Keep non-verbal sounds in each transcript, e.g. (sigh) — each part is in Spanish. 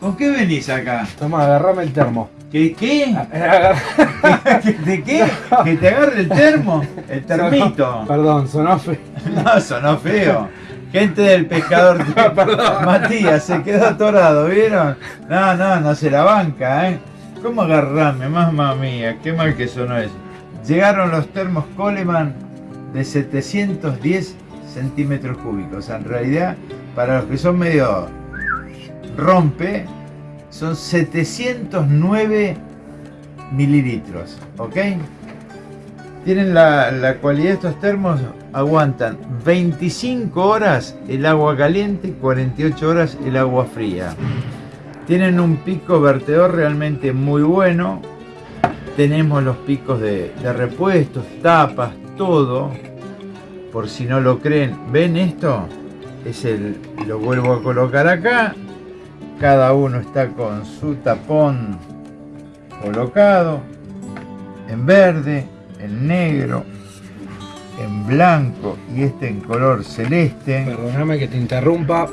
¿Con qué venís acá? Toma, agarrame el termo. ¿Qué? ¿Qué? (laughs) ¿De qué? (laughs) ¿Que te agarre el termo? El termito. Perdón, sonó feo. (laughs) No, sonó feo. Gente del pescador. Perdón. Matías, se quedó atorado, ¿vieron? No, no, no se la banca, ¿eh? ¿Cómo agarrarme? Mamma mía, qué mal que sonó eso. Llegaron los termos Coleman de 710 centímetros cúbicos. En realidad, para los que son medio rompe, son 709 mililitros, ¿ok? Tienen la, la cualidad estos termos, aguantan 25 horas el agua caliente y 48 horas el agua fría. Tienen un pico vertedor realmente muy bueno. Tenemos los picos de, de repuestos, tapas, todo. Por si no lo creen, ¿ven esto? Es el, lo vuelvo a colocar acá. Cada uno está con su tapón colocado en verde, en negro, en blanco y este en color celeste. Perdóname que te interrumpa.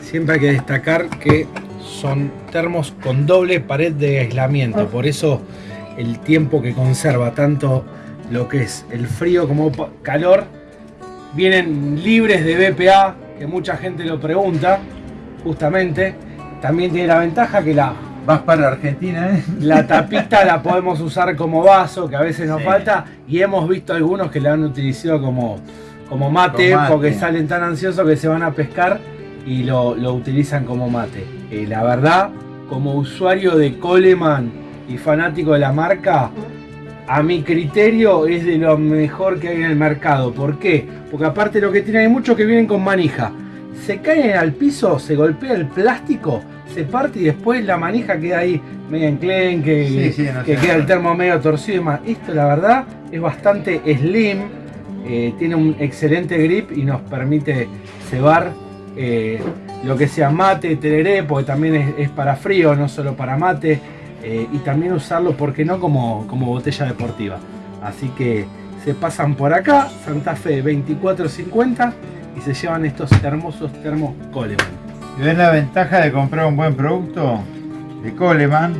Siempre hay que destacar que son termos con doble pared de aislamiento. Por eso el tiempo que conserva tanto lo que es el frío como calor vienen libres de BPA, que mucha gente lo pregunta, justamente. También tiene la ventaja que la Vas para Argentina, ¿eh? La (laughs) tapita la podemos usar como vaso, que a veces nos Sí. falta, y hemos visto algunos que la han utilizado como, como mate, Como mate. porque salen tan ansiosos que se van a pescar y lo, lo utilizan como mate. Eh, la verdad, como usuario de Coleman y fanático de la marca, a mi criterio es de lo mejor que hay en el mercado. ¿Por qué? Porque aparte lo que tiene hay muchos que vienen con manija. Se caen al piso, se golpea el plástico, se parte y después la manija queda ahí media enclenque, Sí, sí, no que queda el termo medio torcido y demás. Esto la verdad es bastante slim, eh, tiene un excelente grip y nos permite cebar eh, lo que sea mate, tereré, porque también es, es para frío, no solo para mate, eh, y también usarlo, ¿por qué no?, como, como botella deportiva. Así que se pasan por acá, Santa Fe 2450, y se llevan estos hermosos termos Coleman. ¿Y ven la ventaja de comprar un buen producto de Coleman?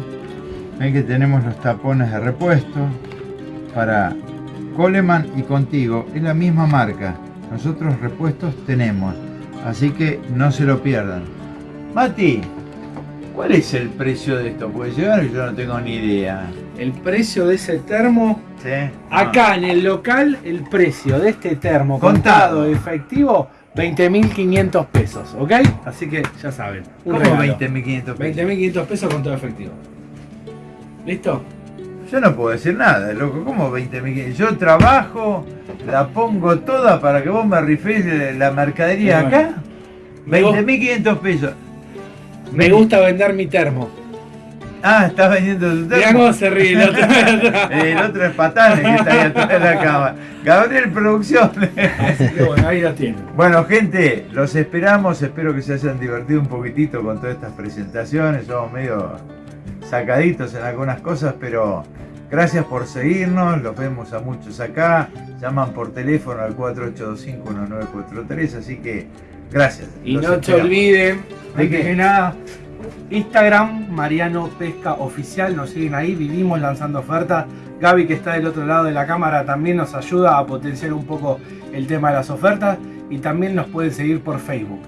Ven que tenemos los tapones de repuesto para Coleman y contigo. Es la misma marca. Nosotros repuestos tenemos. Así que no se lo pierdan. Mati, ¿cuál es el precio de esto? Porque llegaron y yo no tengo ni idea. El precio de ese termo ¿Sí? Acá en el local, el precio de este termo Contado. contado efectivo, 20.500 pesos, ¿ok? Así que ya saben. ¿Cómo regalo. 20.500 pesos? 20.500 pesos contado efectivo. ¿Listo? Yo no puedo decir nada, loco. ¿Cómo 20.500? Yo trabajo, la pongo toda para que vos me rifes la mercadería bueno. acá. Me gu- 20.500 pesos. Me gusta vender mi termo. Ah, estás vendiendo Mirá termo. cómo se ríe el otro. (laughs) El otro es Patane que está ahí atrás de la cama. Gabriel Producciones. Así que bueno, ahí la tienen. Bueno, gente, los esperamos. Espero que se hayan divertido un poquitito con todas estas presentaciones. Somos medio sacaditos en algunas cosas, pero gracias por seguirnos. Los vemos a muchos acá. Llaman por teléfono al 4825-1943. Así que gracias. Y no esperamos. olviden, ¿De que nada, Instagram, Mariano Pesca Oficial, nos siguen ahí, vivimos lanzando ofertas. Gaby, que está del otro lado de la cámara, también nos ayuda a potenciar un poco el tema de las ofertas. Y también nos pueden seguir por Facebook.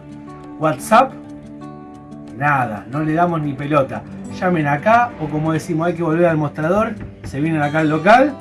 WhatsApp, nada, no le damos ni pelota. Llamen acá o como decimos, hay que volver al mostrador. Se vienen acá al local